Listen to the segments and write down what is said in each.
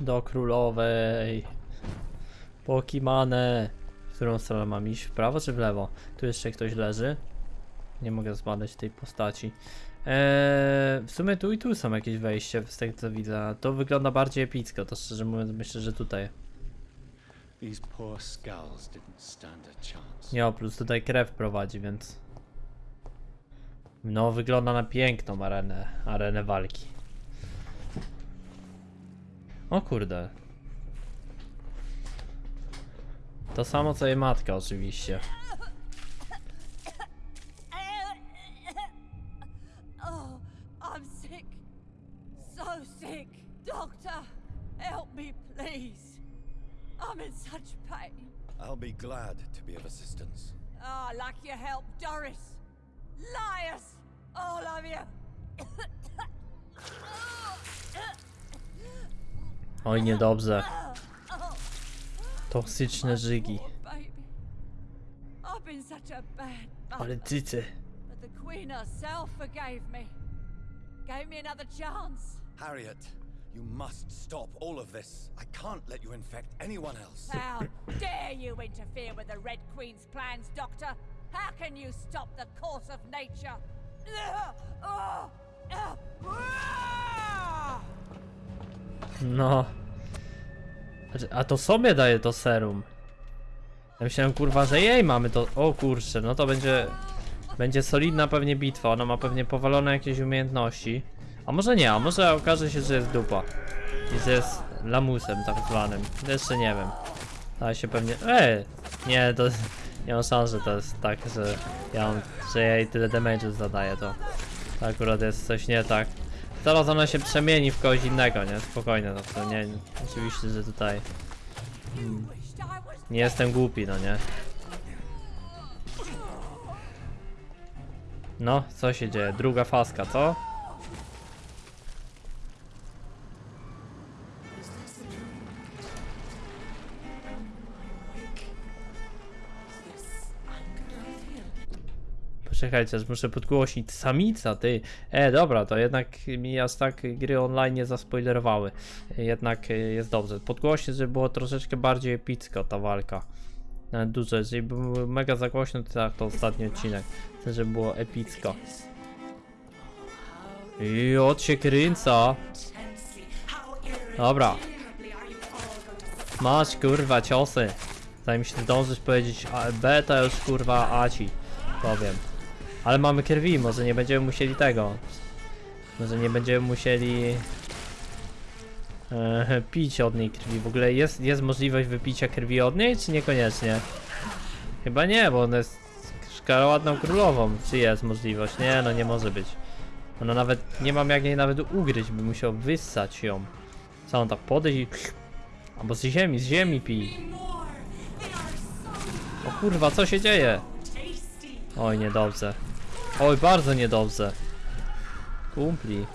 Do królowej. Pokimane. W którą stronę mam iść? W prawo czy w lewo? Tu jeszcze ktoś leży. Nie mogę zbadać tej postaci. Eee, w sumie tu i tu są jakieś wejście, z tego co widzę. To wygląda bardziej epicko, to szczerze mówiąc myślę, że tutaj. Nie, plus tutaj krew prowadzi, więc... No, wygląda na piękną arenę, arenę walki. O kurde. To samo co jej matka oczywiście. Oh, I'm sick. So sick. Doctor, help me, please. I'm in such pain. I'll be glad to be of assistance. Ah, like your help, Doris. Liars! All of you. Oj, niedobrze. Toksyczne żygi. Poor baby. I've been such a bad Ale mother. cycy. But the Queen herself forgave me. Gave me another chance. Harriet, you must stop all of this. I can't let you infect anyone else. How dare you interfere with the Red Queen's plans, Doctor? How can you stop the course of nature? No. Znaczy, A to sobie daje to serum. Ja myślałem kurwa, że jej mamy to. O kurczę, no to będzie. Będzie solidna pewnie bitwa. Ona ma pewnie powalone jakieś umiejętności. A może nie, a może okaże się, że jest dupa. I że jest lamusem tak zwanym. Jeszcze nie wiem. Da się pewnie. Ej! Nie, to. Nie mam szans, że to jest tak, że ja mam, że jej tyle damage'u zadaję, to, to akurat jest coś nie tak. Zaraz ona się przemieni w kogoś innego, nie? Spokojnie, no to nie, oczywiście, że tutaj was nie jestem głupi, no nie? No, co się dzieje? Druga faska, co? Poczekajcie, aż muszę podgłośnić. Samica, ty. E, dobra, to jednak mi aż tak gry online nie zaspoilerowały. Jednak e, jest dobrze. Podgłośnię, żeby było troszeczkę bardziej epicko ta walka. Nawet dużo, jeżeli by był mega zagłośno, to tak, to ostatni odcinek. Chcę, żeby było epicko. I od się kręca. Dobra. Masz kurwa ciosy. Zanim się zdążysz powiedzieć A, B, to już kurwa Aci. Powiem. Ale mamy krwi, może nie będziemy musieli tego. Może nie będziemy musieli e, pić od niej krwi. W ogóle jest, jest możliwość wypicia krwi od niej, czy niekoniecznie? Chyba nie, bo ona jest szkaroładną królową. Czy jest możliwość? Nie, no nie może być. Ona nawet, nie mam jak jej nawet ugryźć, by musiał wyssać ją. Co on tak podejść i... Albo z ziemi, z ziemi pij. O kurwa, co się dzieje? Oj, niedobrze. Oj, bardzo niedobrze. Kumpli.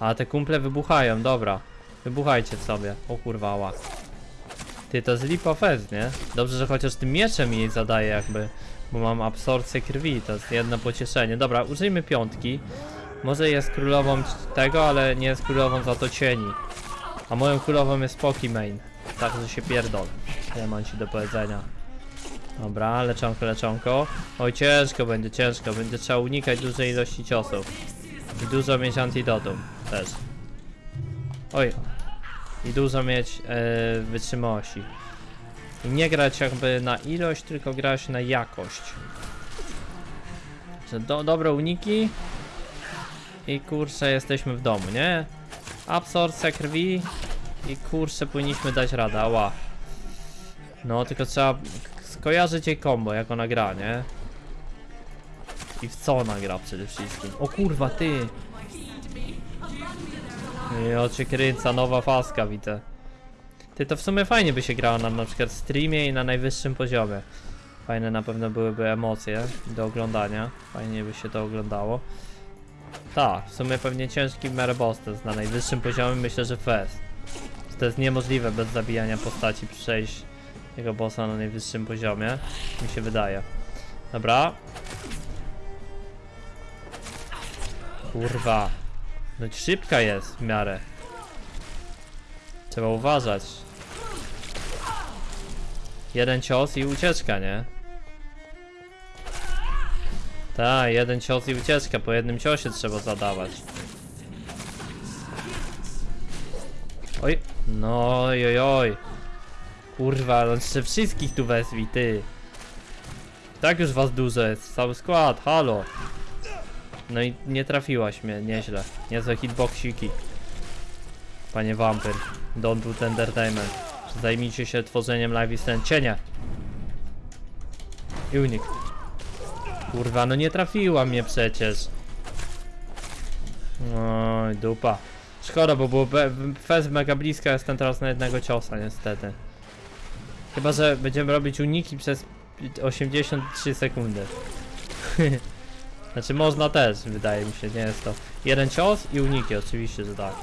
A te kumple wybuchają, dobra. Wybuchajcie sobie. O kurwa, ła. Ty, to jest fest, nie? Dobrze, że chociaż tym mieczem jej zadaje jakby. Bo mam absorpcję krwi, to jest jedno pocieszenie. Dobra, użyjmy piątki. Może jest królową tego, ale nie jest królową za to cieni. A moją królową jest Pokimane. Tak, że się pierdol. Nie mam ci do powiedzenia. Dobra, leczonko, leczonko. Oj, ciężko będzie, ciężko. Będzie trzeba unikać dużej ilości ciosów. I dużo mieć antidotum też. Oj. I dużo mieć e, wytrzymałości. I nie grać jakby na ilość, tylko grać na jakość. Do, dobre uniki. I kurczę, jesteśmy w domu, nie? Absorpcja krwi. I kurczę, powinniśmy dać radę, ała. No, tylko trzeba skojarzyć jej combo, jak ona gra, nie? I w co ona gra przede wszystkim. O kurwa, ty! O cię kręca, nowa faska, widzę. Ty, to w sumie fajnie by się grało na na przykład streamie i na najwyższym poziomie. Fajne na pewno byłyby emocje do oglądania. Fajnie by się to oglądało. Tak, w sumie pewnie ciężki test na najwyższym poziomie myślę, że fest. To jest niemożliwe bez zabijania postaci przejść tego bossa na najwyższym poziomie. Mi się wydaje. Dobra. Kurwa. No szybka jest w miarę. Trzeba uważać. Jeden cios i ucieczka, nie? Tak, jeden cios i ucieczka. Po jednym ciosie trzeba zadawać. Oj, no oj, oj. Kurwa, no jeszcze wszystkich tu wezwij, ty. Tak już was dużo jest, cały skład, halo. No i nie trafiłaś mnie, nieźle. Niezłe hitboxiki. Panie Vampir, don't do entertainment. Zajmijcie się tworzeniem live i scen. Cienie! I unik. Kurwa, no nie trafiła mnie przecież. Oj, dupa. Szkoda, bo było fest mega blisko, jestem teraz na jednego ciosa, niestety. Chyba, że będziemy robić uniki przez 83 sekundy. znaczy można też, wydaje mi się, nie jest to. Jeden cios i uniki, oczywiście, że tak.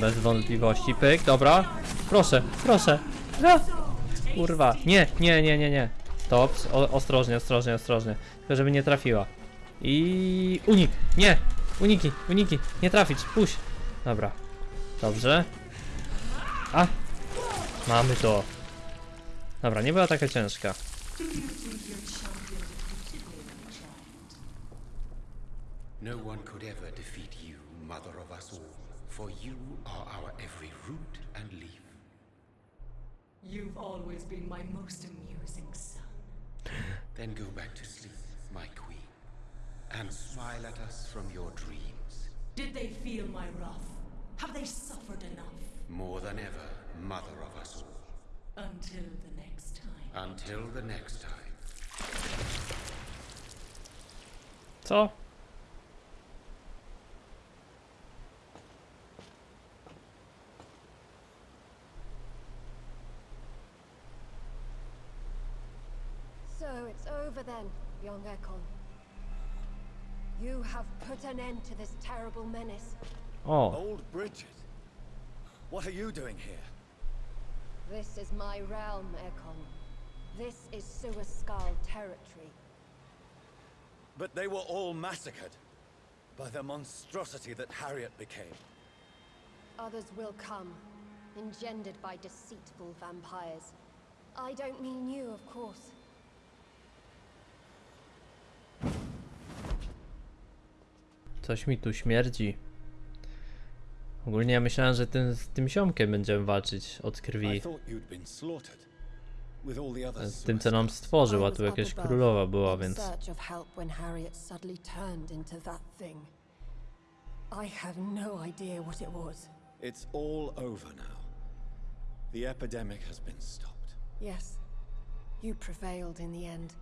Bez wątpliwości. Pyk, dobra. Proszę, proszę. A! Kurwa. Nie, nie, nie, nie, nie. Stop. O, ostrożnie, ostrożnie, ostrożnie. Tylko żeby nie trafiła. I unik. Nie. Uniki, uniki. Nie trafić. Puść. Dobra. Dobrze. A. Mamy to. Dobra, nie była taka ciężka. No one could ever defeat you, mother of us all, for you are our every root and leaf. You've always been my most amusing son. Then go back to sleep, my queen, and smile at us from your dreams. Did they feel my wrath? Have they suffered enough? More than ever, mother of us all. Until the next time. Until the next time. Co? So it's over then, young Ekon. You have put an end to this terrible menace. Oh. Old Bridget. What are you doing here? This is my realm, Ekon. This is Suaskal territory. But they were all massacred by the monstrosity that Harriet became. Others will come, engendered by deceitful vampires. I don't mean you, of course. coś mi tu śmierdzi. Ogólnie ja myślałem, że tym, z tym ziomkiem będziemy walczyć od krwi. Z tym, co nam stworzył, a tu jakaś królowa była, więc... I have no idea what it was. It's all over now. The epidemic has been stopped. Yes, you prevailed in the end.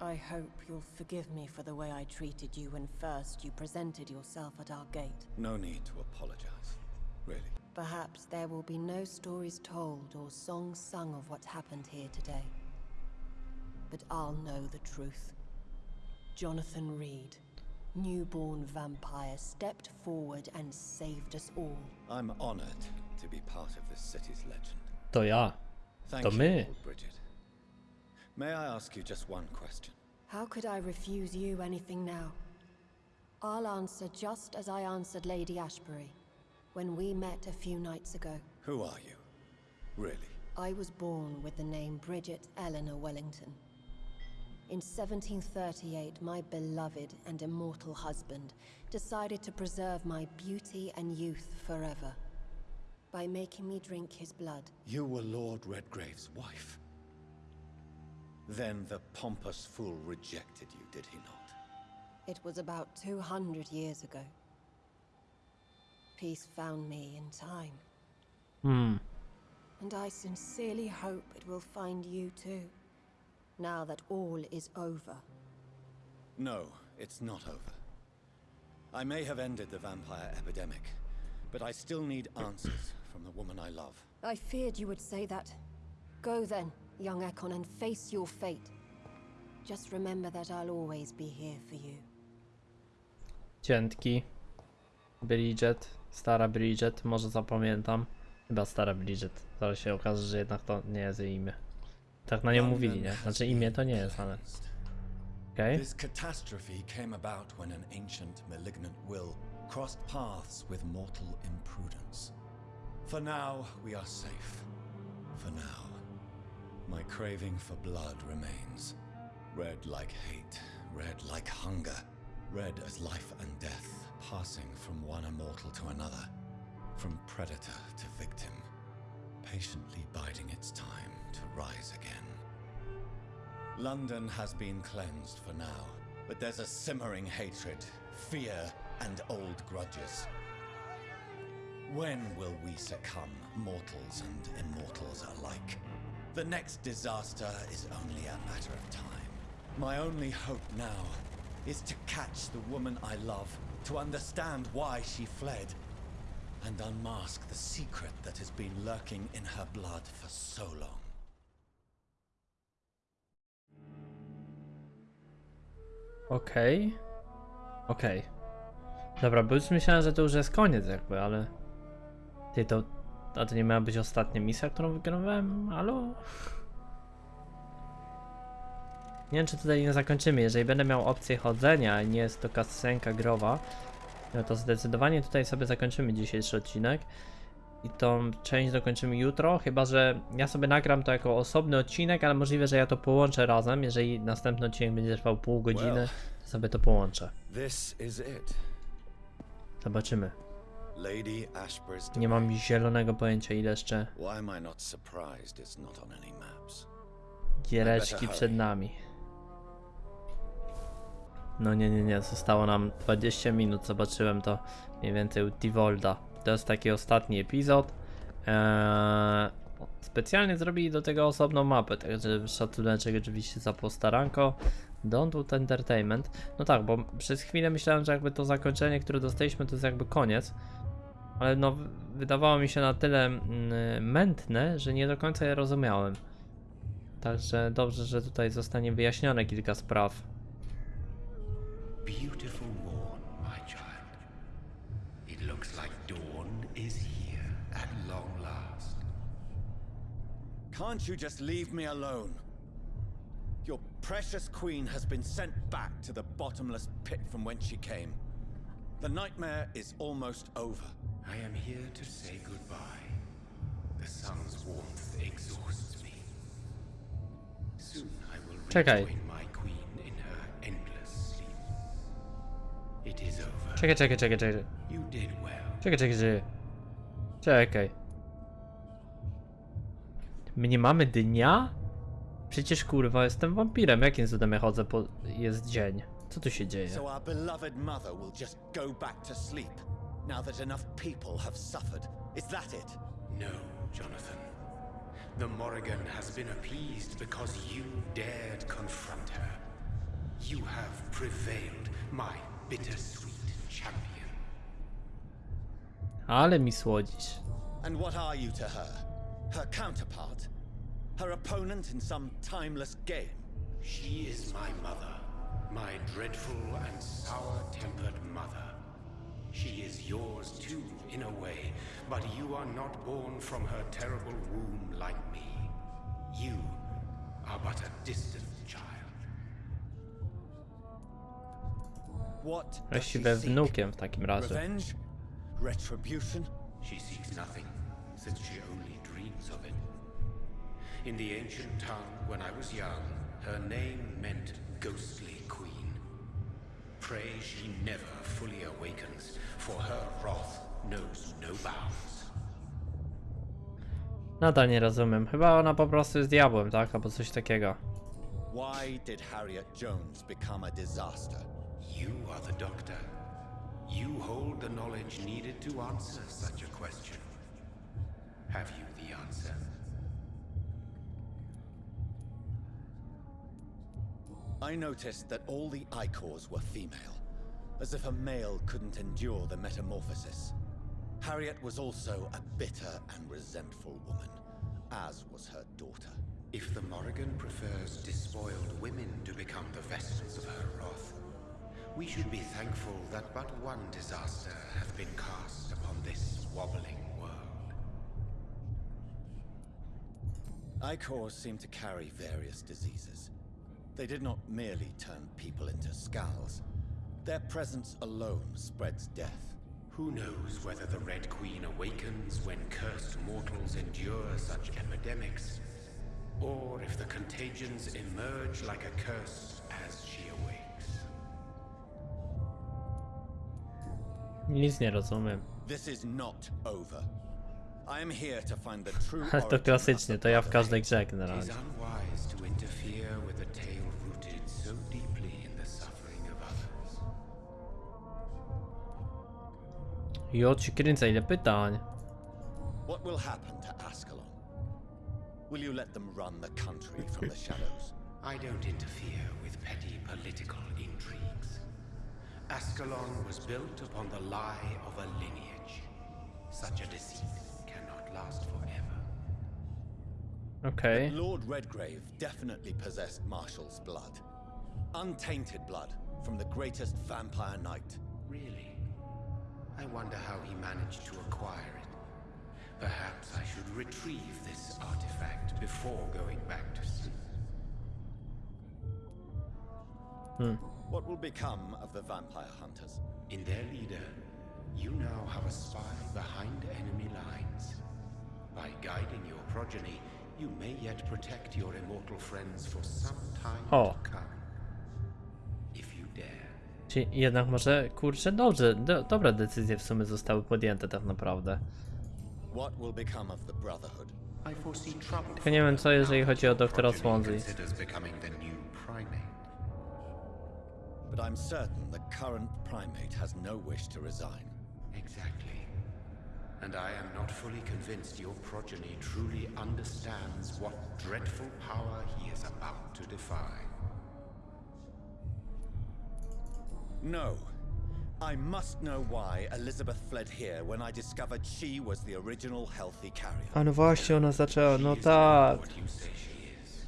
I hope you'll forgive me for the way I treated you when first you presented yourself at our gate. No need to apologize. Really. Perhaps there will be no stories told or songs sung of what happened here today. But I'll know the truth. Jonathan Reed, newborn vampire, stepped forward and saved us all. I'm honored to be part of this city's legend. To ja. Thank To you, my. Bridget. May I ask you just one question? How could I refuse you anything now? I'll answer just as I answered Lady Ashbury when we met a few nights ago. Who are you? Really? I was born with the name Bridget Eleanor Wellington. In 1738, my beloved and immortal husband decided to preserve my beauty and youth forever by making me drink his blood. You were Lord Redgrave's wife. Then the pompous fool rejected you, did he not? It was about 200 years ago. Peace found me in time, Hmm. and I sincerely hope it will find you too, now that all is over. No, it's not over. I may have ended the vampire epidemic, but I still need answers from the woman I love. I feared you would say that. Go then, young Ekon, and face your fate. Just remember that I'll always be here for you. Ciętki. Bridget. Stara Bridget. Może zapamiętam. Chyba stara Bridget. Zaraz się okaże, że jednak to nie jest jej imię. Tak na nią mówili, nie? Znaczy imię to nie jest, ale... Okej. This catastrophe came about when an ancient, malignant will crossed paths with mortal imprudence. For now, we are safe. For now. My craving for blood remains. Red like hate, red like hunger, red as life and death, passing from one immortal to another, from predator to victim, patiently biding its time to rise again. London has been cleansed for now, but there's a simmering hatred, fear, and old grudges. When will we succumb, mortals and immortals alike? The next disaster is only a matter of time. My only hope now is to catch the woman I love, to understand why she fled, and unmask the secret that has been lurking in her blood for so long. Okej. Okej. Dobra, bo już myślałem, że to już jest koniec jakby, ale... Ty, to... A to nie miała być ostatnia misja, którą wygrywałem? Halo? Nie wiem, czy tutaj nie zakończymy. Jeżeli będę miał opcję chodzenia, a nie jest to kascenka growa, no to zdecydowanie tutaj sobie zakończymy dzisiejszy odcinek. I tą część dokończymy jutro, chyba że ja sobie nagram to jako osobny odcinek, ale możliwe, że ja to połączę razem. Jeżeli następny odcinek będzie trwał pół godziny, to sobie to połączę. Zobaczymy. Nie mam zielonego pojęcia ile jeszcze giereczki przed nami. No nie, nie, nie, zostało nam 20 minut, zobaczyłem to mniej więcej u Tivolda. To jest taki ostatni epizod. Eee, specjalnie zrobili do tego osobną mapę, także szacuneczek oczywiście za postaranko. Don't Entertainment. No tak, bo przez chwilę myślałem, że jakby to zakończenie, które dostaliśmy, to jest jakby koniec. Ale no, wydawało mi się na tyle mm, mętne, że nie do końca je rozumiałem. Także dobrze, że tutaj zostanie wyjaśnione kilka spraw. Beautiful morn, my child. It looks like dawn is here at long last. Can't you just leave me alone? Your precious queen has been sent back to the bottomless pit from whence she came. The nightmare is almost over. I am here to say goodbye. The sun's warmth exhausts me. Soon I will Czekaj. rejoin my queen in her endless sleep. It is over. Czekaj, czekaj, czekaj, czekaj. You did well. Czekaj, czekaj, czekaj. Czekaj. My nie mamy dnia? Przecież kurwa jestem wampirem. Jakim cudem ja chodzę po... jest dzień? Co tu się dzieje? So our beloved mother will just go back to sleep now that enough people have suffered. Is that it? No, Jonathan. The Morrigan has been appeased because you dared confront her. You have prevailed, my bittersweet champion. Ale mi słodzisz. And what are you to her? Her counterpart? Her opponent in some timeless game? She is my mother, my dreadful and sour-tempered mother. She is yours too, in a way, but you are not born from her terrible womb like me. You are but a distant child. What does she Właściwie seek? wnukiem w takim razie. Revenge? Retribution? She seeks nothing, since she only dreams of it. In the ancient tongue, when I was young, her name meant ghostly queen. Pray she never fully awakens, for her wrath knows no bounds. Nadal nie rozumiem. Chyba ona po prostu jest diabłem, tak? Albo coś takiego. Why did Harriet Jones become a disaster? You are the doctor. You hold the knowledge needed to answer such a question. Have you the answer? I noticed that all the Ichors were female, as if a male couldn't endure the metamorphosis. Harriet was also a bitter and resentful woman, as was her daughter. If the Morrigan prefers despoiled women to become the vessels of her wrath, we should be thankful that but one disaster hath been cast upon this wobbling world. Ichors seem to carry various diseases. They did not merely turn people into skulls. Their presence alone spreads death. Who knows whether the Red Queen awakens when cursed mortals endure such epidemics, or if the contagions emerge like a curse as she awakes. Nic nie rozumiem. This is not over. I am here to find the true Ale to origin of klasycznie, the to ja w Brotherhood. każdej grze It is generalnie. Jo, ci kręcę, ile pytań. What will happen to Ascalon? Will you let them run the country from the shadows? I don't interfere with petty political intrigues. Ascalon was built upon the lie of a lineage. Such a deceit cannot last forever. Okej. Lord Redgrave definitely possessed Marshall's blood. Untainted blood from the greatest vampire knight. Really? I wonder how he managed to acquire it. Perhaps I should retrieve this artifact before going back to sea. Hmm. What will become of the vampire hunters? In their leader, you now have a spy behind enemy lines. By guiding your progeny, you may yet protect your immortal friends for some time O. to come. Czyli jednak może, kurczę, dobrze, do, dobre decyzje w sumie zostały podjęte tak naprawdę. Tylko nie wiem co jeżeli chodzi o doktora Swansea. primate. But I'm certain the current primate has no wish to resign. Exactly. And I am not fully convinced your progeny truly understands what dreadful power he is about to defy. No. I must know why Elizabeth fled here when I discovered she was the original healthy carrier. A no właśnie, ona zaczęła, no tak. What you say she is.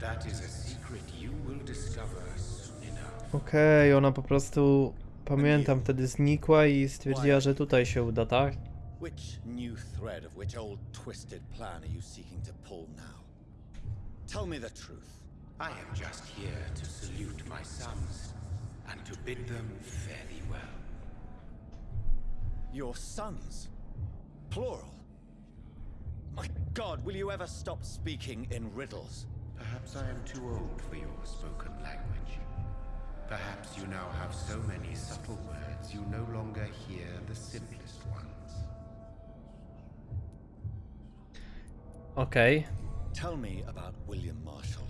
That is a secret you will discover soon enough. Okej, ona po prostu, pamiętam, wtedy znikła i stwierdziła, że tutaj się uda, tak? Which new thread of which old twisted plan are you seeking to pull now? Tell me the truth. I am just here to salute my sons and to bid them fare thee well. Your sons? Plural? My god, will you ever stop speaking in riddles? Perhaps I am too old for your spoken language. Perhaps you now have so many subtle words you no longer hear the simplest ones. Okay. Tell me about William Marshall.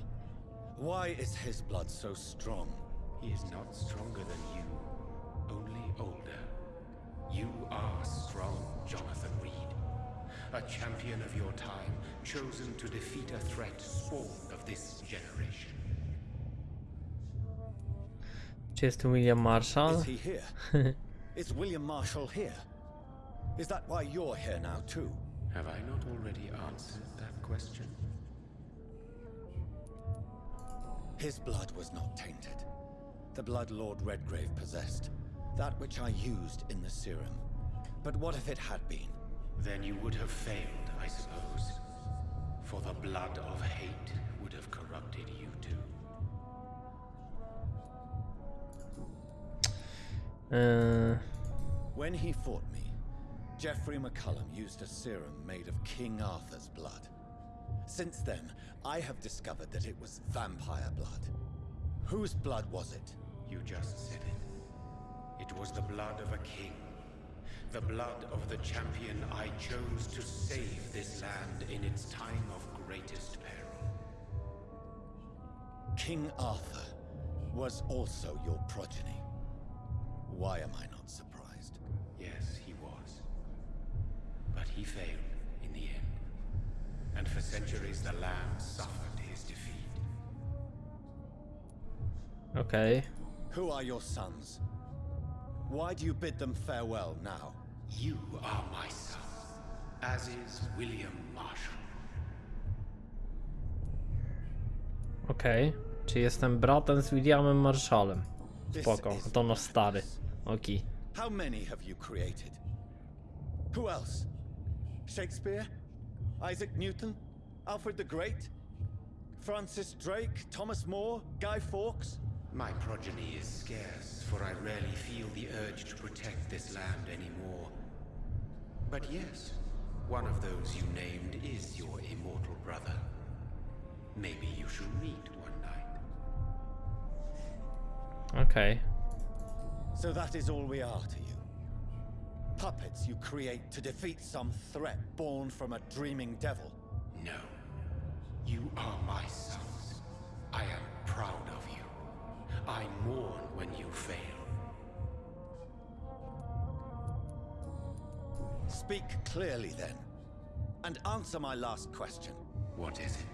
Why is his blood so strong? He is not stronger than you, only older. You are strong, Jonathan Reed. A champion of your time, chosen to defeat a threat spawned of this generation. Czy jest William Marshall? Is he here? is William Marshall here? Is that why you're here now, too? Have I not already answered that question? His blood was not tainted. The blood Lord Redgrave possessed. That which I used in the serum. But what if it had been? Then you would have failed, I suppose. For the blood of hate would have corrupted you too. Yy, When he fought me, Geoffrey McCullum used a serum made of King Arthur's blood. Since then, I have discovered that it was vampire blood. Whose blood was it? You just said it. It was the blood of a king. The blood of the champion I chose to save this land in its time of greatest peril. King Arthur was also your progeny. Why am I not surprised? Yes, he was. But he failed in the end. And for centuries the land suffered his defeat. Okej. Who are your sons? Why do you bid them farewell now? You are my son, as is William Marshall. Okej. Czy jestem bratem z Williamem Marshallem? Spoko, to nasz stary. madness. Okej. How many have you created? Who else? Shakespeare? Isaac Newton? Alfred the Great? Francis Drake? Thomas More? Guy Fawkes? My progeny is scarce, for I rarely feel the urge to protect this land anymore. But yes, one of those you named is your immortal brother. Maybe you should meet one night. Okay. So that is all we are to you. Puppets you create to defeat some threat born from a dreaming devil. No. You are my sons. I am proud of you. I mourn when you fail. Speak clearly then, and answer my last question. What is it?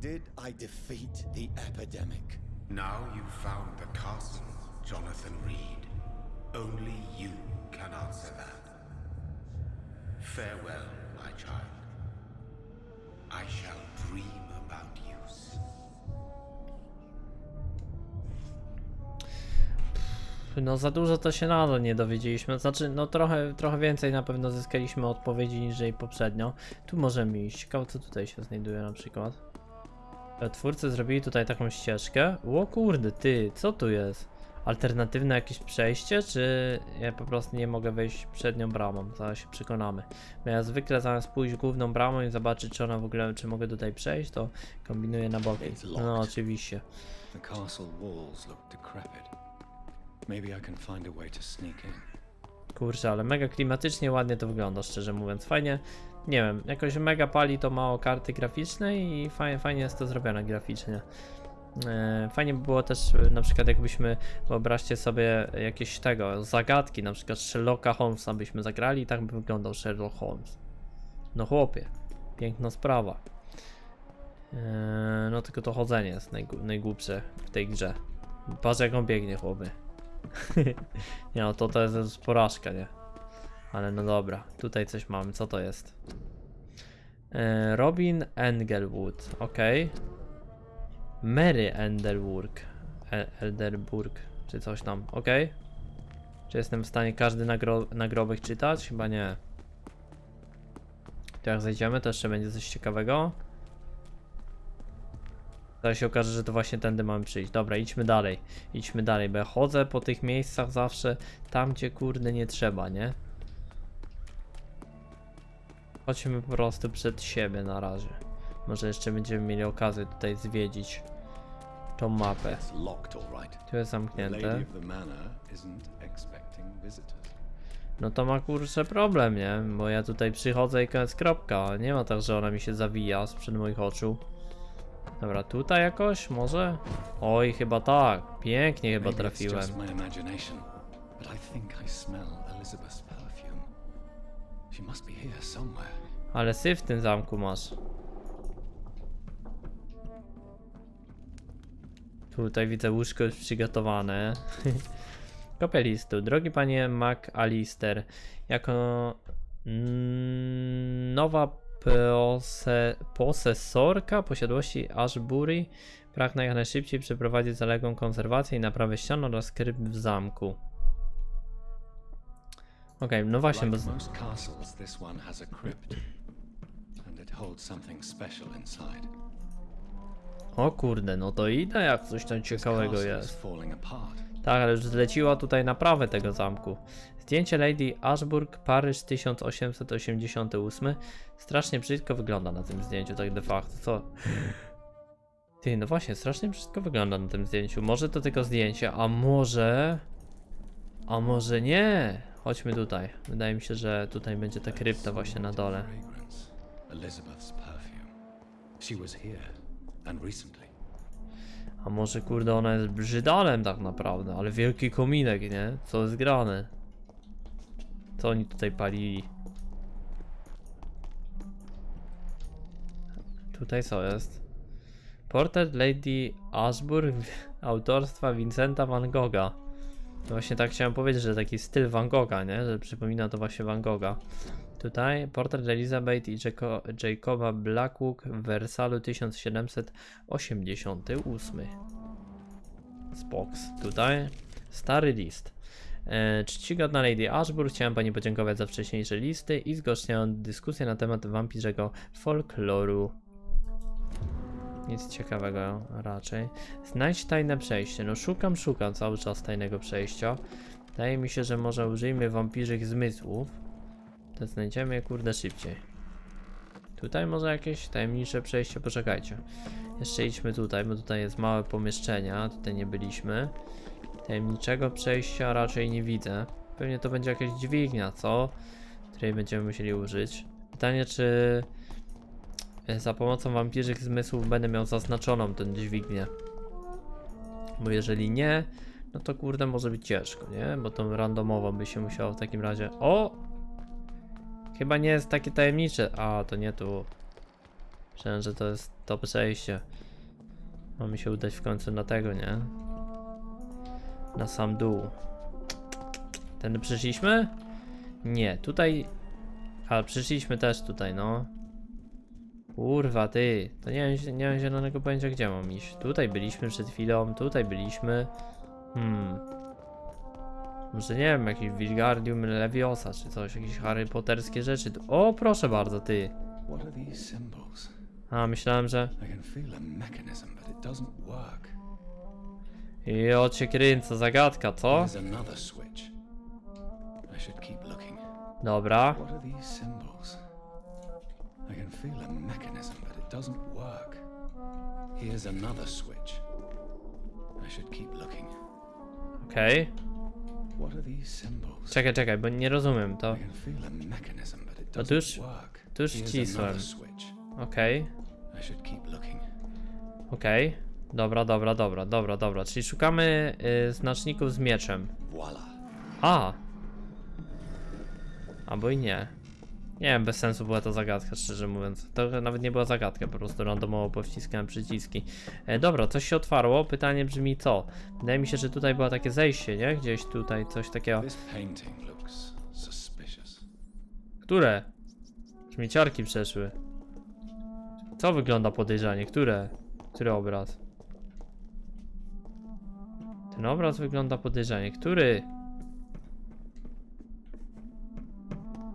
Did I defeat the epidemic? Now you've found the castle, Jonathan Reed. Only you can answer that. Farewell, my child. I shall dream about you No za dużo to się nadal nie dowiedzieliśmy. Znaczy, no trochę, trochę więcej na pewno zyskaliśmy odpowiedzi niż jej poprzednio. Tu możemy iść. Ciekawe co tutaj się znajduje na przykład. Twórcy zrobili tutaj taką ścieżkę. O kurde, ty, co tu jest? Alternatywne jakieś przejście, czy ja po prostu nie mogę wejść przednią bramą? Zaraz się przekonamy. Bo ja zwykle zamiast pójść główną bramą i zobaczyć, czy ona w ogóle, czy mogę tutaj przejść, to kombinuję na boki. No oczywiście. The castle walls look decrepit. Maybe sneak in. Kurczę, ale mega klimatycznie ładnie to wygląda, szczerze mówiąc. Fajnie, nie wiem, jakoś mega pali to mało karty graficznej i fajnie, fajnie jest to zrobione graficznie. E, Fajnie by było też e, na przykład jakbyśmy, wyobraźcie sobie jakieś tego, zagadki, na przykład Sherlocka Holmesa byśmy zagrali i tak by wyglądał Sherlock Holmes. No chłopie, piękna sprawa. E, No tylko to chodzenie jest najgł- najgłupsze w tej grze. Patrz jak on biegnie chłopie. nie no, to to jest porażka, nie? Ale no dobra, tutaj coś mamy, co to jest? E, Robin Engelwood, ok. Mary Endelburg, e, Elderburg, czy coś tam, ok. Czy jestem w stanie każdy nagro nagrobek czytać? Chyba nie. To jak zejdziemy, to jeszcze będzie coś ciekawego. Zaraz się okaże, że to właśnie tędy mamy przyjść. Dobra, idźmy dalej. Idźmy dalej, bo ja chodzę po tych miejscach zawsze tam, gdzie kurde nie trzeba, nie? Chodźmy po prostu przed siebie na razie. Może jeszcze będziemy mieli okazję tutaj zwiedzić tą mapę. Tu jest zamknięte. No to ma kurczę problem, nie? Bo ja tutaj przychodzę i koniec kropka. Nie ma tak, że ona mi się zawija sprzed moich oczu. Dobra, tutaj jakoś? Może? Oj, chyba tak. Pięknie chyba Maybe it's trafiłem. just my imagination, but I think I smell Elizabeth's perfume. She must be here somewhere. Ale syf w tym zamku masz. Tutaj widzę łóżko już przygotowane. Kopia listu. Drogi panie McAllister, jako mm, nowa pose, posesorka posiadłości Ashbury pragnę jak najszybciej przeprowadzić zaległą konserwację i naprawę ścian oraz kryp w zamku. Okej, no właśnie, bo... O kurde, no to idę jak coś tam ciekawego jest. Tak, ale już zleciła tutaj naprawę tego zamku. Zdjęcie Lady Ashburg, Paryż 1888. Strasznie brzydko wygląda na tym zdjęciu, tak de facto. Co? Ty, no właśnie, strasznie brzydko wygląda na tym zdjęciu. Może to tylko zdjęcie, a może... A może nie? Chodźmy tutaj. Wydaje mi się, że tutaj będzie ta krypta właśnie na dole. A może kurde ona jest brzydalem tak naprawdę, ale wielki kominek, nie? Co jest grane? Co oni tutaj palili? Tutaj co jest? Portret Lady Ashburn autorstwa Vincenta van Gogha. No Właśnie tak chciałem powiedzieć, że taki styl Van Gogha, nie? Że przypomina to właśnie Van Gogha. Tutaj portret Elizabeth i Jaco Jacoba Blackwood w Wersalu 1788. Spoks. Tutaj stary list. E, czcigodna Lady Ashburn, chciałem Pani podziękować za wcześniejsze listy i zgłaszając dyskusję na temat wampirzego folkloru. Nic ciekawego raczej. Znajdź tajne przejście. No szukam, szukam cały czas tajnego przejścia. Wydaje mi się, że może użyjmy wampirzych zmysłów. To znajdziemy je kurde szybciej. Tutaj może jakieś tajemnicze przejście, poczekajcie. Jeszcze idźmy tutaj, bo tutaj jest małe pomieszczenie, a tutaj nie byliśmy. Tajemniczego przejścia raczej nie widzę. Pewnie to będzie jakaś dźwignia, co? Której będziemy musieli użyć. Pytanie, czy e, za pomocą wampirzych zmysłów będę miał zaznaczoną tę dźwignię. Bo jeżeli nie, no to kurde może być ciężko, nie? Bo tą randomową by się musiało w takim razie... O! Chyba nie jest takie tajemnicze. A, to nie tu. Myślałem, że to jest to przejście. Ma mi się udać w końcu na tego, nie? Na sam dół. Ten przyszliśmy? Nie, tutaj... Ale przyszliśmy też tutaj, no. Kurwa, ty. To nie mam, nie mam zielonego pojęcia, gdzie mam iść. Tutaj byliśmy przed chwilą, tutaj byliśmy. Hmm. Może nie wiem, jakiś Wilgardium Leviosa czy coś, jakieś Harry Potterskie rzeczy. O, proszę bardzo, ty. A, myślałem, że... I can feel a mechanism, but it doesn't work. I o cię kręcę, zagadka, co? Dobra. I can feel a mechanism, but it doesn't work. Here's another switch. I should keep looking. Okej. What are these symbols? Czekaj, czekaj, bo nie rozumiem to. I can feel a mechanism, but it doesn't to już- work. to już wcisłem. Okej. I should keep looking. Okej. Dobra, dobra, dobra, dobra, dobra. Czyli szukamy y, znaczników z mieczem. Voila. A! Albo i nie. Nie wiem, bez sensu była to zagadka, szczerze mówiąc. To nawet nie była zagadka, po prostu randomowo powciskałem przyciski. E, dobra, coś się otwarło. Pytanie brzmi co? Wydaje mi się, że tutaj było takie zejście, nie? Gdzieś tutaj coś takiego. Które? Śmieciarki przeszły. Co wygląda podejrzanie? Które? Który obraz? Ten obraz wygląda podejrzanie. Który?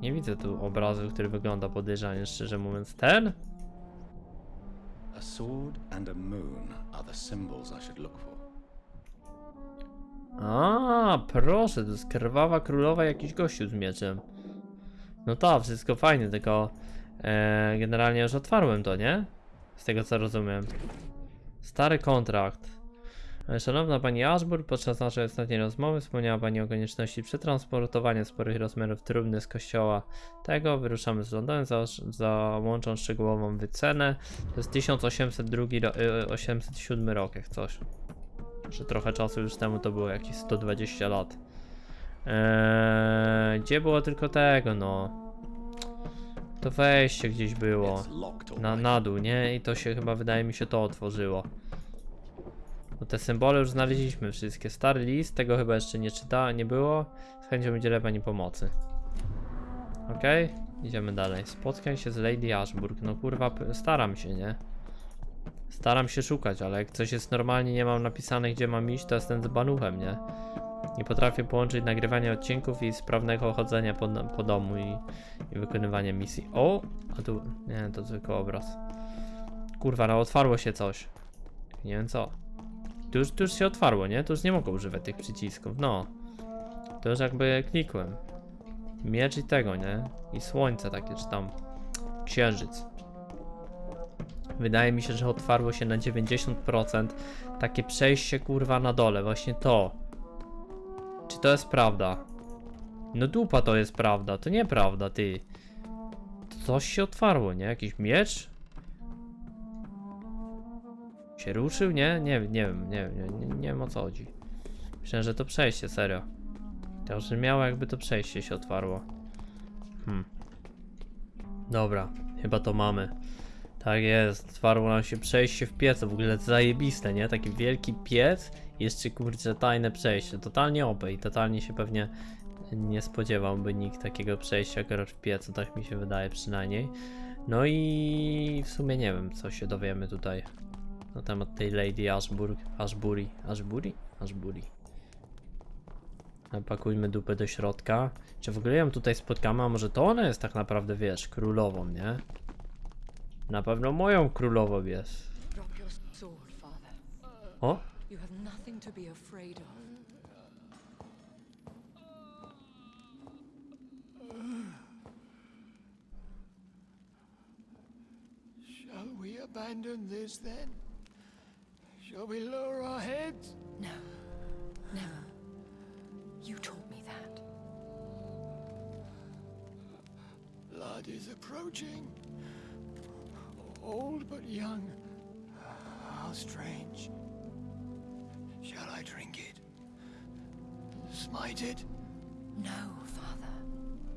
Nie widzę tu obrazu, który wygląda podejrzanie, szczerze mówiąc. Ten? A sword and a moon are the symbols I should look for. A, proszę, to jest krwawa królowa jakiś gościu z mieczem. No tak, wszystko fajnie, tylko e, generalnie już otwarłem to, nie? Z tego co rozumiem. Stary kontrakt. E, Szanowna Pani Ashburn, podczas naszej ostatniej rozmowy wspomniała Pani o konieczności przetransportowania sporych rozmiarów trumny z kościoła tego. Wyruszamy z Londynu, za, załączą szczegółową wycenę. To jest 1802, ro- e, 807 rok, jak coś że trochę czasu już temu to było jakieś 120 lat. Eee, gdzie było tylko tego, no? To wejście gdzieś było. Na, na dół, nie? I to się chyba, wydaje mi się, to otworzyło. No te symbole już znaleźliśmy wszystkie. Stary list, tego chyba jeszcze nie czyta, nie było. Z chęcią udzielę pani pomocy. Okej, idziemy dalej. Spotkaj się z Lady Ashburn. No kurwa, staram się, nie? Staram się szukać, ale jak coś jest normalnie, nie mam napisane gdzie mam iść, to jestem z banuchem, nie? Nie potrafię połączyć nagrywania odcinków i sprawnego chodzenia po, po domu i, i wykonywania misji. O! A tu... Nie, to tylko obraz. Kurwa, no otwarło się coś. Nie wiem co. Tu już, już się otwarło, nie? Tu już nie mogę używać tych przycisków, no. To już jakby klikłem. Miecz i tego, nie? I słońce takie, czy tam księżyc. Wydaje mi się, że otwarło się na 90% takie przejście kurwa na dole, właśnie to. Czy to jest prawda? No dupa to jest prawda, to nieprawda, ty. To coś się otwarło, nie? Jakiś miecz? Się ruszył? Nie? Nie, nie wiem, nie, nie, nie, nie wiem o co chodzi. Myślałem, że to przejście, serio. To że miało jakby to przejście się otwarło. Hmm. Dobra, chyba to mamy. Tak jest, otwarło nam się przejście w piecu, w ogóle zajebiste, nie? Taki wielki piec, jeszcze kurczę tajne przejście, totalnie i totalnie się pewnie nie spodziewałby nikt takiego przejścia akurat w piecu, tak mi się wydaje przynajmniej. No i w sumie nie wiem, co się dowiemy tutaj na temat tej Lady Ashburg, Ashbury, Ashbury? Ashbury. Pakujmy dupę do środka. Czy w ogóle ją tutaj spotkamy, a może to ona jest tak naprawdę, wiesz, królową, nie? Na pewno moją królową jest. O, You have nothing to be afraid of. Shall we abandon this then? Shall we lower our heads? No. Never. You taught me that. Blood is approaching. Old but young. How strange. Shall I drink it? Smite it? No, Father.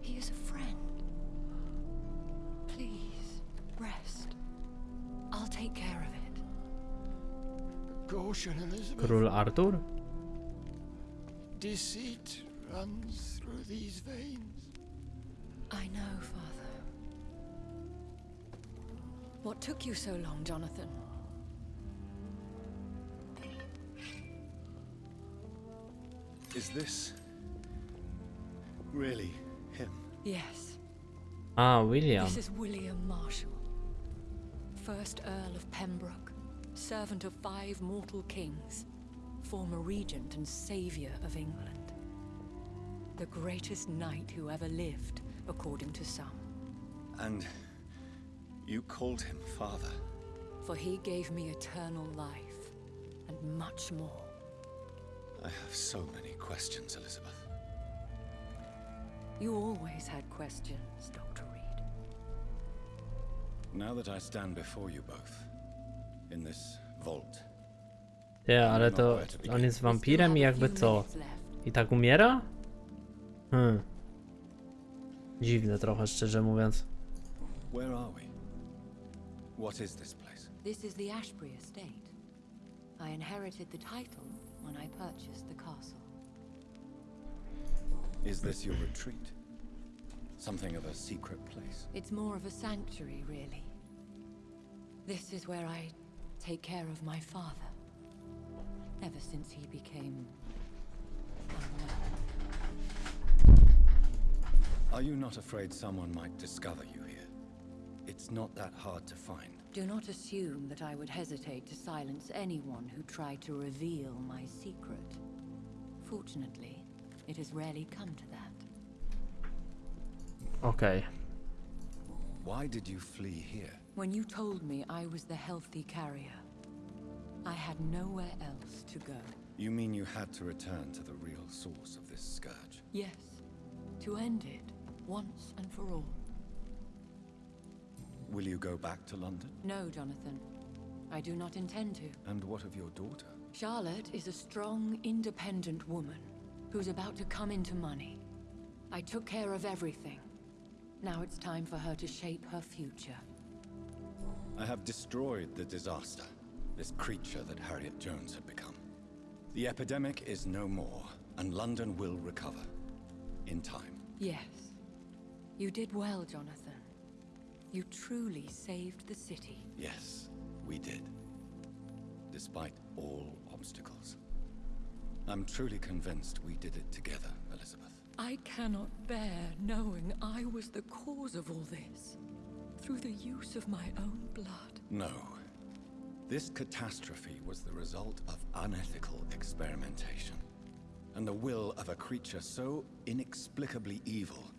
He is a friend. Please, rest. I'll take care of it. Caution, Elizabeth. król Artur? Deceit runs through these veins. I know, Father. What took you so long, Jonathan? Is this really him? Yes. Ah, William. This is William Marshall, first Earl of Pembroke, servant of five mortal kings, former regent and savior of England. The greatest knight who ever lived, according to some. And you called him father. For he gave me eternal life, and much more. I have so many questions, Elizabeth. You always had questions, Dr. Reed. Now that I stand before you both, Ty, ale to on jest wampirem i jakby co? I tak umiera? Hmm. Dziwne trochę, szczerze mówiąc. where are we? What is this place? This is the Ashbury estate. I inherited the title when I purchased the castle. Is this your retreat? Something of a secret place? It's more of a sanctuary, really. This is where I take care of my father. Ever since he became unwell. Are you not afraid someone might discover you here? It's not that hard to find. Do not assume that I would hesitate to silence anyone who tried to reveal my secret. Fortunately, it has rarely come to that. Okay. Why did you flee here? When you told me I was the healthy carrier, I had nowhere else to go. You mean you had to return to the real source of this scourge? Yes, to end it once and for all. Will you go back to London? No, Jonathan. I do not intend to. And what of your daughter? Charlotte is a strong, independent woman who's about to come into money. I took care of everything. Now it's time for her to shape her future. I have destroyed the disaster, this creature that Harriet Jones had become. The epidemic is no more, and London will recover. In time. Yes. You did well, Jonathan. You truly saved the city. Yes, we did. Despite all obstacles. I'm truly convinced we did it together, Elizabeth. I cannot bear knowing I was the cause of all this. Through the use of my own blood. No. This catastrophe was the result of unethical experimentation. And the will of a creature so inexplicably evil,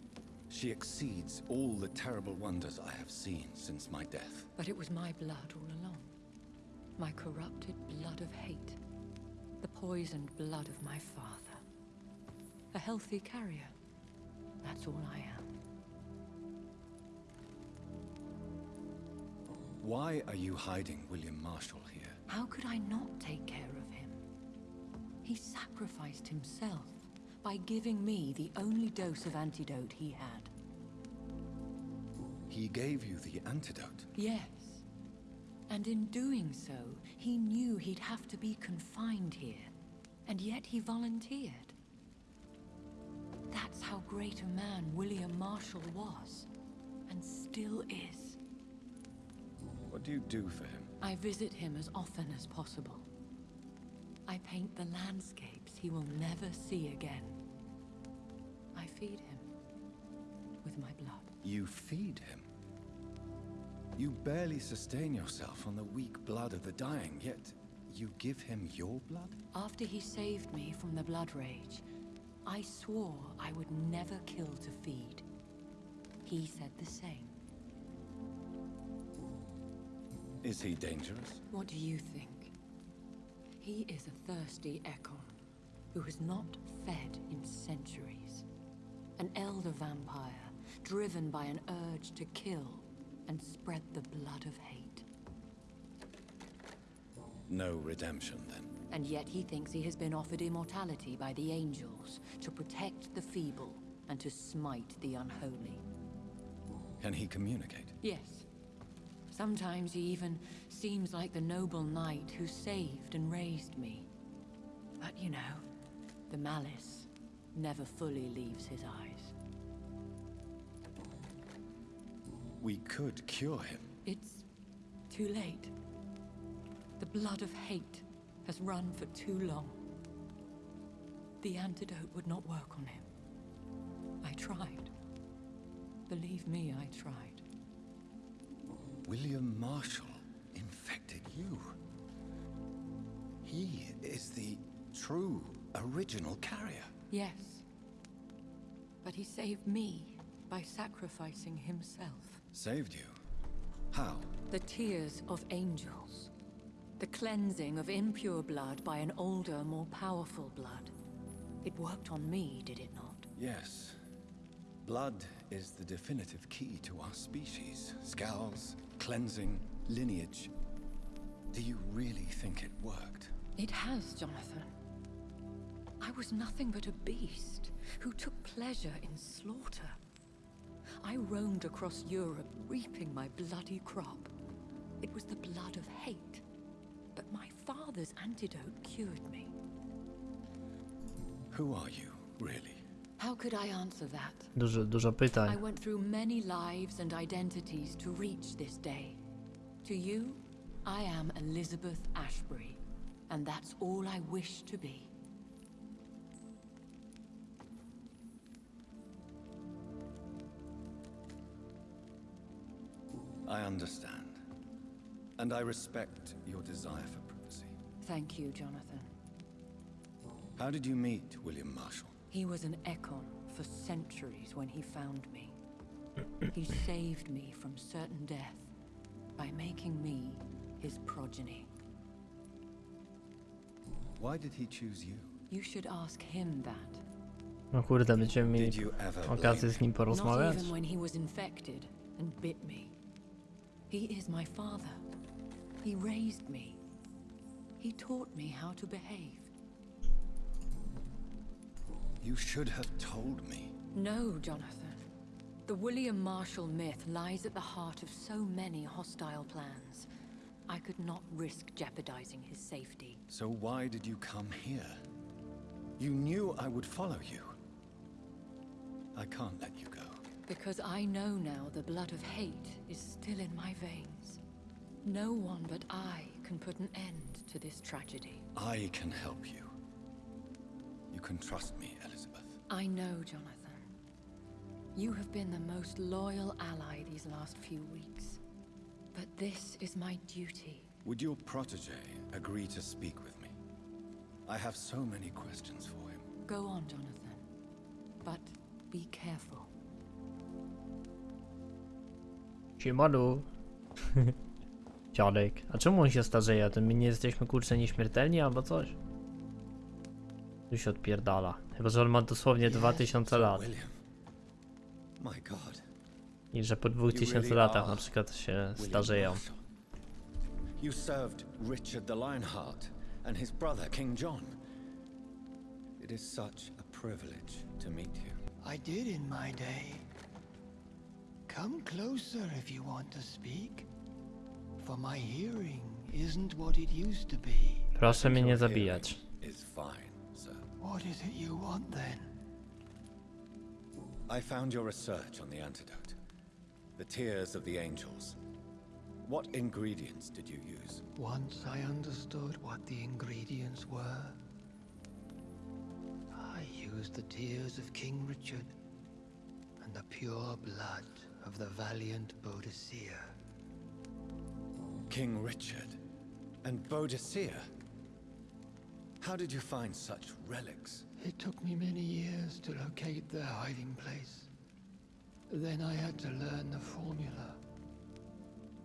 she exceeds all the terrible wonders I have seen since my death. But it was my blood all along. My corrupted blood of hate. The poisoned blood of my father. A healthy carrier. That's all I am. Why are you hiding William Marshall here? How could I not take care of him? He sacrificed himself by giving me the only dose of antidote he had. He gave you the antidote. Yes. And in doing so, he knew he'd have to be confined here. And yet he volunteered. That's how great a man William Marshall was. And still is. What do you do for him? I visit him as often as possible. I paint the landscapes he will never see again. I feed him with my blood. You feed him. You barely sustain yourself on the weak blood of the dying, yet you give him your blood? After he saved me from the Blood Rage, I swore I would never kill to feed. He said the same. Is he dangerous? What do you think? He is a thirsty Ekon who has not fed in centuries. An elder vampire driven by an urge to kill and spread the blood of hate. No redemption, then. And yet he thinks he has been offered immortality by the angels to protect the feeble and to smite the unholy. Can he communicate? Yes. Sometimes he even seems like the noble knight who saved and raised me. But you know, the malice never fully leaves his eyes. We could cure him. It's too late. The blood of hate has run for too long. The antidote would not work on him. I tried. Believe me, I tried. William Marshall infected you. He is the true original carrier. Yes. But he saved me by sacrificing himself. Saved you? How? The tears of angels. The cleansing of impure blood by an older, more powerful blood. It worked on me, did it not? Yes. Blood is the definitive key to our species. Skals, cleansing, lineage. Do you really think it worked? It has, Jonathan. I was nothing but a beast who took pleasure in slaughter. I roamed across Europe, reaping my bloody crop. It was the blood of hate. But my father's antidote cured me. Who are you, really? How could I answer that? Dużo, dużo pytań. I went through many lives and identities to reach this day. To you, I am Elizabeth Ashbury, and that's all I wish to be. I understand. And I respect your desire for privacy. Thank you, Jonathan. How did you meet William Marshall? He was an Ekon for centuries when he found me. he saved me from certain death by making me his progeny. Why did he choose you? You should ask him that. No kurde, będziemy Did mieli you ever okazję blame z nim Not porozmawiać. even when he was infected and bit me. He is my father. He raised me. He taught me how to behave. You should have told me. No, Jonathan. The William Marshall myth lies at the heart of so many hostile plans. I could not risk jeopardizing his safety. So why did you come here? You knew I would follow you. I can't let you go. Because I know now the blood of hate is still in my veins. No one but I can put an end to this tragedy. I can help you. You can trust me, Elizabeth. I know, Jonathan. You have been the most loyal ally these last few weeks. But this is my duty. Would your protege agree to speak with me? I have so many questions for him. Go on, Jonathan. But be careful. Siemanu. Dziadek. A czemu on się starzeje? To my nie jesteśmy kurczę nieśmiertelni albo coś? Tu się odpierdala. Chyba, że on ma dosłownie 2000 So, lat. I że po 2000 latach na przykład się starzeją. You served Richard the Lionheart and his brother, King John. It is such a privilege to meet you. I did in my day. Come closer if you want to speak. For my hearing isn't what it used to be. Proszę mnie nie zabijać. Is fine. What is it you want then? I found your research on the antidote. The tears of the angels. What ingredients did you use? Once I understood what the ingredients were, I used the tears of King Richard and the pure blood of the valiant Boadicea. King Richard and Boadicea. How did you find such relics? It took me many years to locate their hiding place. Then I had to learn the formula.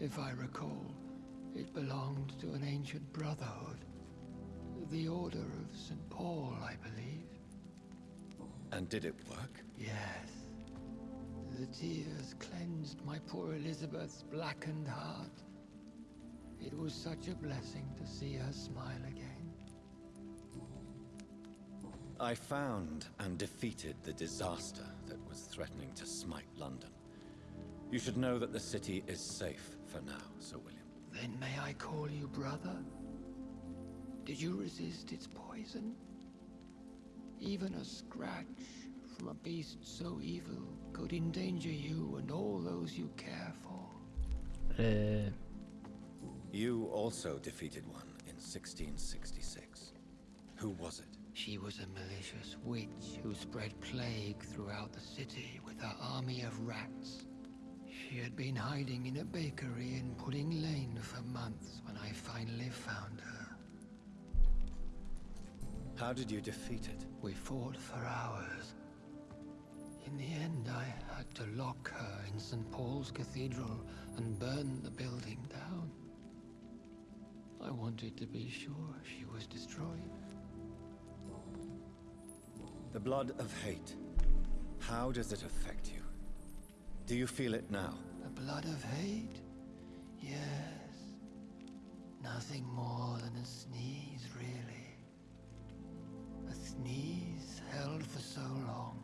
If I recall, it belonged to an ancient brotherhood. The Order of St. Paul, I believe. And did it work? Yes. The tears cleansed my poor Elizabeth's blackened heart. It was such a blessing to see her smile again. I found and defeated the disaster that was threatening to smite London. You should know that the city is safe for now, Sir William. Then may I call you brother? Did you resist its poison? Even a scratch from a beast so evil could endanger you and all those you care for. Yy, You also defeated one in 1666. Who was it? She was a malicious witch who spread plague throughout the city with her army of rats. She had been hiding in a bakery in Pudding Lane for months when I finally found her. How did you defeat it? We fought for hours. In the end, I had to lock her in St. Paul's Cathedral and burn the building down. I wanted to be sure she was destroyed. The blood of hate. How does it affect you? Do you feel it now? The blood of hate? Yes. Nothing more than a sneeze, really. A sneeze held for so long,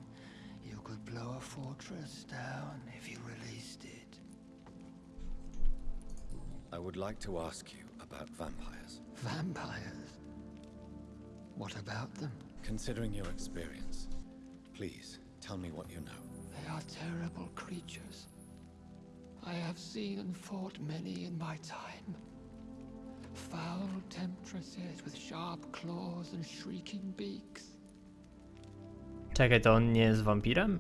you could blow a fortress down if you released it. I would like to ask you about vampires. Vampires? What about them? Considering your experience, please tell me what you know. They are terrible creatures. I have seen and fought many in my time. Foul temptresses with sharp claws and shrieking beaks. czekaj, to on nie jest wampirem?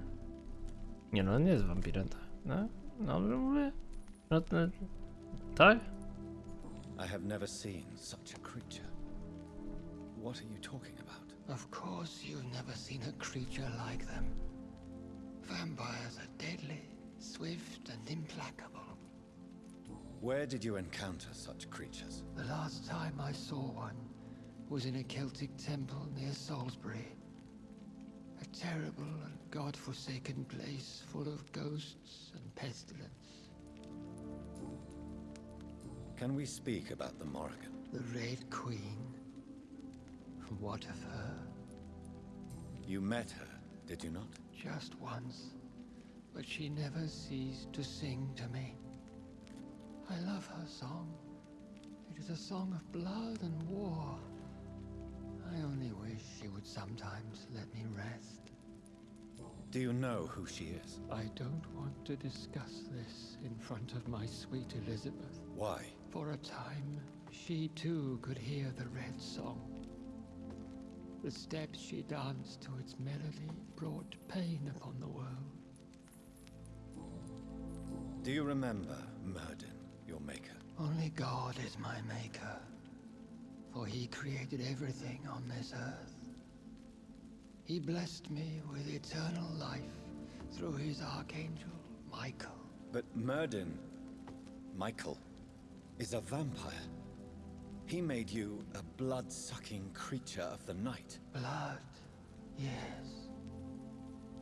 Nie no, on nie jest wampirem, tak? No, dobrze mówię? No, to, tak? I have never seen such a creature. What are you talking about? Of course you've never seen a creature like them. Vampires are deadly, swift and implacable. Where did you encounter such creatures? The last time I saw one was in a Celtic temple near Salisbury. A terrible and god-forsaken place full of ghosts and pestilence. Can we speak about the Morrigan? The Red Queen. What of her? You met her, did you not? Just once. But she never ceased to sing to me. I love her song. It is a song of blood and war. I only wish she would sometimes let me rest. Do you know who she is? I don't want to discuss this in front of my sweet Elizabeth. Why? For a time, she too could hear the red song. The steps she danced to its melody brought pain upon the world. Do you remember Myrddin, your maker? Only God is my maker, for he created everything on this earth. He blessed me with eternal life through his archangel, Michael. But Myrddin, Michael, is a vampire. He made you a blood-sucking creature of the night. Blood, yes.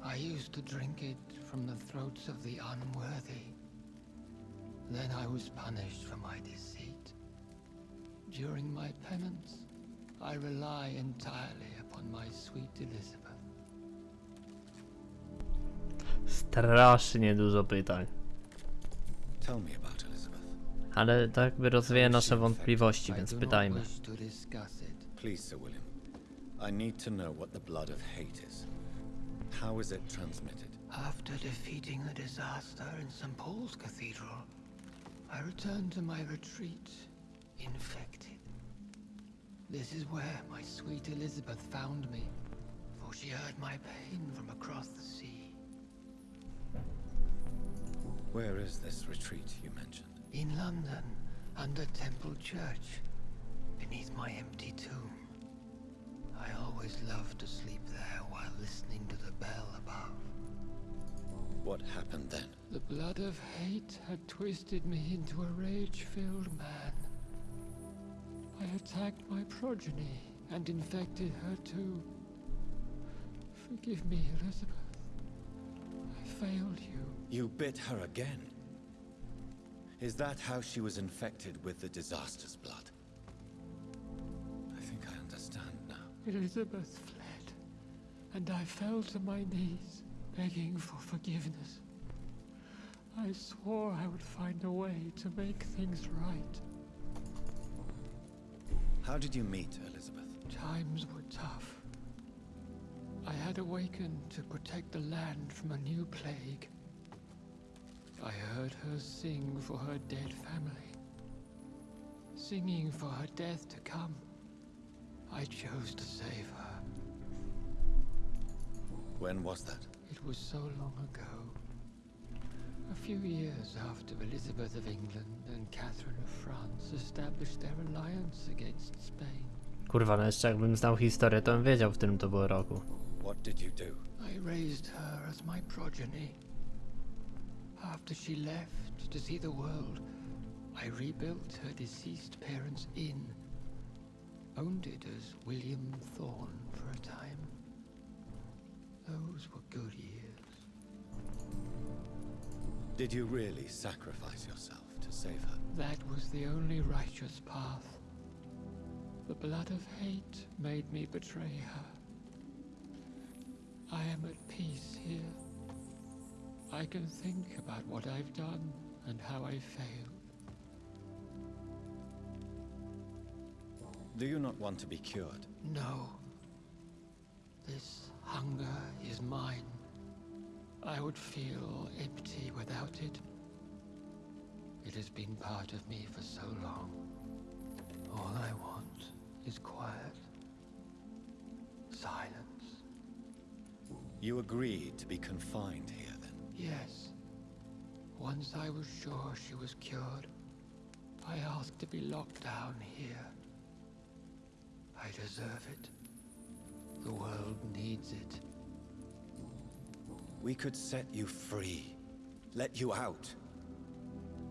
I used to drink it from the throats of the unworthy. Then I was punished for my deceit. During my penance, I rely entirely upon my sweet Elizabeth. Strasznie dużo pytań. Tell me about Elizabeth. Ale tak by rozwieje nasze wątpliwości, więc pytajmy. wish to discuss it. Please, Sir William. I need to know what the blood of hate is. How is it transmitted? After defeating the disaster in St. Paul's Cathedral, I returned to my retreat, infected. This is where my sweet Elizabeth found me, for she heard my pain from across the sea. Where is this retreat you mentioned? In London, under Temple Church, beneath my empty tomb. I always loved to sleep there while listening to the bell above. What happened then? The blood of hate had twisted me into a rage-filled man. I attacked my progeny and infected her too. Forgive me, Elizabeth. I failed you. You bit her again. Is that how she was infected with the disaster's blood? I think I understand now. Elizabeth fled, and I fell to my knees, begging for forgiveness. I swore I would find a way to make things right. How did you meet Elizabeth? Times were tough. I had awakened to protect the land from a new plague. I heard her sing for her dead family. Singing for her death to come. I chose to save her. When was that? It was so long ago. A few years after Elizabeth of England and Catherine of France established their alliance against Spain. Kurwa, no jeszcze jakbym znał historię, to bym wiedział, w którym to było roku. What did you do? I raised her as my progeny. After she left to see the world, I rebuilt her deceased parents' inn. Owned it as William Thorne for a time. Those were good years. Did you really sacrifice yourself to save her? That was the only righteous path. The blood of hate made me betray her. I am at peace here. I can think about what I've done and how I failed. Do you not want to be cured? No. This hunger is mine. I would feel empty without it. It has been part of me for so long. All I want is quiet. Silence. You agreed to be confined here? Yes. Once I was sure she was cured, I asked to be locked down here. I deserve it. The world needs it. We could set you free. Let you out.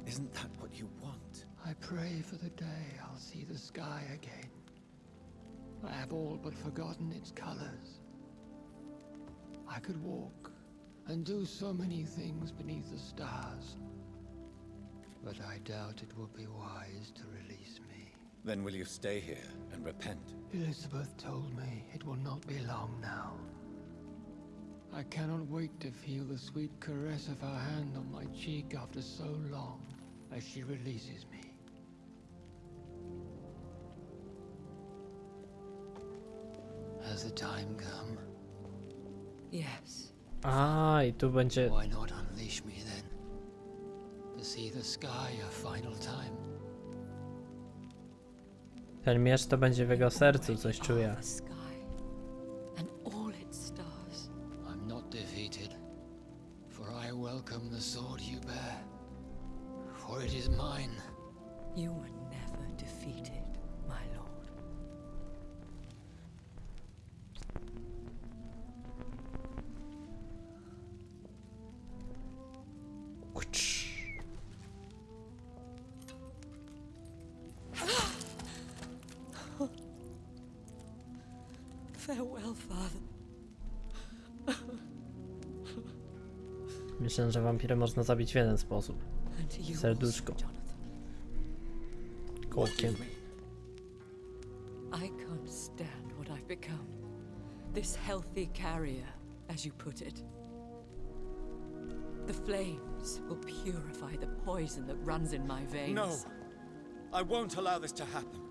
Isn't that what you want? I pray for the day I'll see the sky again. I have all but forgotten its colors. I could walk and do so many things beneath the stars. But I doubt it will be wise to release me. Then will you stay here and repent? Elizabeth told me it will not be long now. I cannot wait to feel the sweet caress of her hand on my cheek after so long as she releases me. Has the time come? Yes. A, i tu będzie... Why not unleash me then? To see the sky a final time. Ten miecz to będzie w jego sercu, coś czuję. are The sky and all its stars. I'm not defeated, for I welcome the sword you bear. For it is mine. You were Myślę, że wampirę można zabić w jeden sposób. And to you Serduszko. also, Kołkiem. I can't stand what I've become. This healthy carrier, as you put it. The flames will purify the poison that runs in my veins. No! I won't allow this to happen.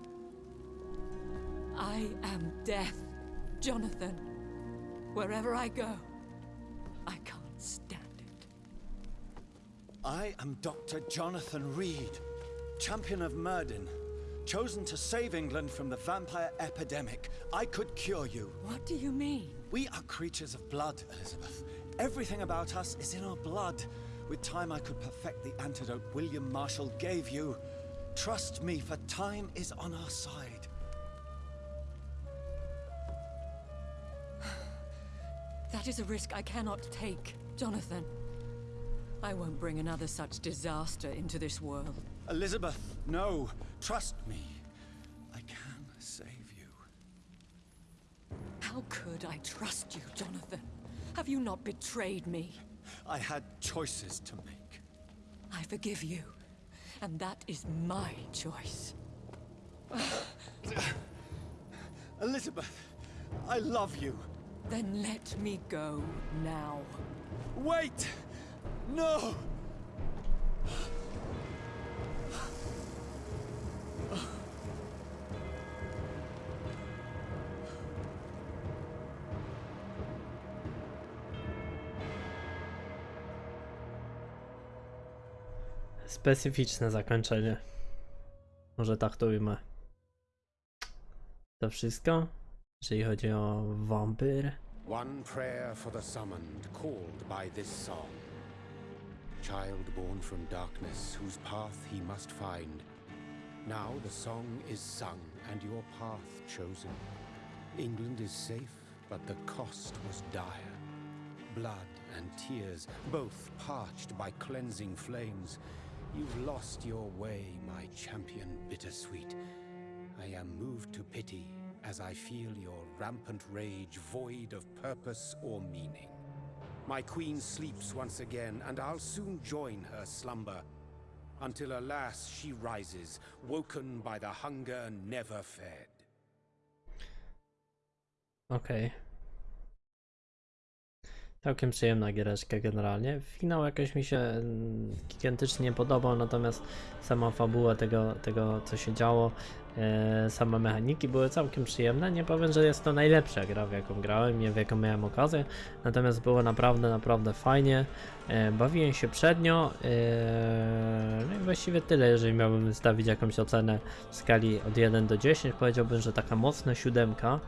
I am death, Jonathan. Wherever I go, I can't stand it. I am Dr. Jonathan Reed, champion of Myrddin, chosen to save England from the vampire epidemic. I could cure you. What do you mean? We are creatures of blood, Elizabeth. Everything about us is in our blood. With time, I could perfect the antidote William Marshall gave you. Trust me, for time is on our side. That is a risk I cannot take, Jonathan. I won't bring another such disaster into this world. Elizabeth, no. Trust me. I can save you. How could I trust you, Jonathan? Have you not betrayed me? I had choices to make. I forgive you. And that is my choice. Elizabeth, I love you. Then let me go now. Wait! No! Specyficzne zakończenie. Może tak to ujmę. To wszystko, jeżeli chodzi o wampir. One prayer for the summoned, called by this song. Child born from darkness, whose path he must find. Now the song is sung, and your path chosen. England is safe, but the cost was dire. Blood and tears, both parched by cleansing flames. You've lost your way, my champion bittersweet. I am moved to pity as I feel your rampant rage void of purpose or meaning. My queen sleeps once again, and I'll soon join her slumber. Until alas, she rises, woken by the hunger never fed. Okej. Całkiem przyjemna giereczka generalnie. Finał jakoś mi się mm, gigantycznie nie podobał, natomiast sama fabuła tego, tego co się działo, same mechaniki były całkiem przyjemne. Nie powiem, że jest to najlepsza gra, w jaką grałem, nie w jaką miałem okazję, natomiast było naprawdę, naprawdę fajnie. E, bawiłem się przednio. E, no i właściwie tyle, jeżeli miałbym wystawić jakąś ocenę w skali od 1 do 10, powiedziałbym, że taka mocna siódemka.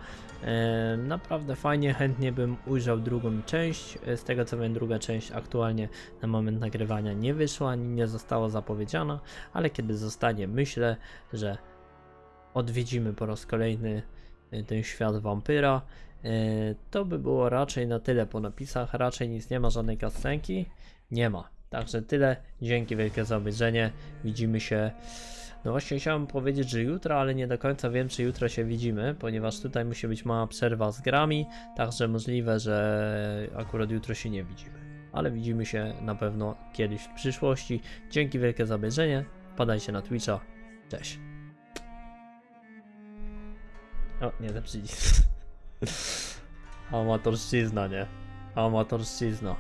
E, naprawdę fajnie, chętnie bym ujrzał drugą część. E, Z tego co wiem, druga część aktualnie na moment nagrywania nie wyszła, ani nie została zapowiedziana, ale kiedy zostanie, myślę, że odwiedzimy po raz kolejny e, ten świat wampyra. E, To by było raczej na tyle po napisach, raczej nic nie ma, żadnej kastenki. Nie ma. Także tyle. Dzięki wielkie za obejrzenie. Widzimy się. No właśnie chciałem powiedzieć, że jutro, ale nie do końca wiem, czy jutro się widzimy, ponieważ tutaj musi być mała przerwa z grami, także możliwe, że akurat jutro się nie widzimy. Ale widzimy się na pewno kiedyś w przyszłości. Dzięki wielkie za obejrzenie. Padajcie na Twitcha. Cześć. O, nie ten przycisk. Amatorszczyzna, nie? Amatorszczyzna.